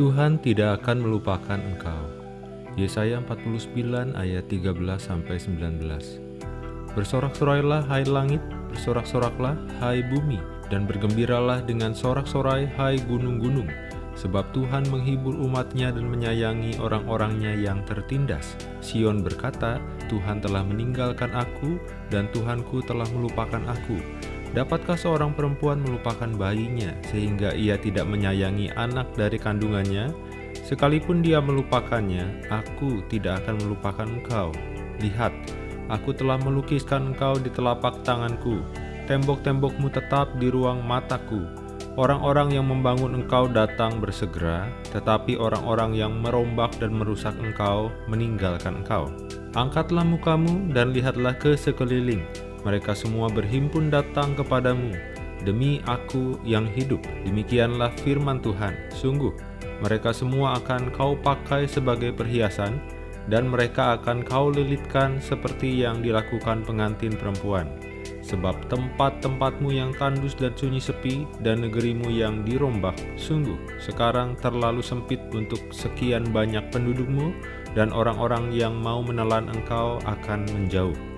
Tuhan tidak akan melupakan engkau. Yesaya 49 ayat 13-19 Bersorak-sorailah hai langit, bersorak-soraklah hai bumi, dan bergembiralah dengan sorak-sorai hai gunung-gunung, sebab Tuhan menghibur umatnya dan menyayangi orang-orangnya yang tertindas. Sion berkata, Tuhan telah meninggalkan aku, dan Tuhanku telah melupakan aku. Dapatkah seorang perempuan melupakan bayinya sehingga ia tidak menyayangi anak dari kandungannya? Sekalipun dia melupakannya, aku tidak akan melupakan engkau. Lihat, aku telah melukiskan engkau di telapak tanganku. Tembok-tembokmu tetap di ruang mataku. Orang-orang yang membangun engkau datang bersegera, tetapi orang-orang yang merombak dan merusak engkau meninggalkan engkau. Angkatlah mukamu dan lihatlah ke sekeliling mereka semua berhimpun datang kepadamu. Demi aku yang hidup, demikianlah firman Tuhan. Sungguh, mereka semua akan kau pakai sebagai perhiasan, dan mereka akan kau lilitkan seperti yang dilakukan pengantin perempuan. Sebab tempat-tempatmu yang tandus dan sunyi sepi, dan negerimu yang dirombak, sungguh sekarang terlalu sempit untuk sekian banyak pendudukmu, dan orang-orang yang mau menelan engkau akan menjauh.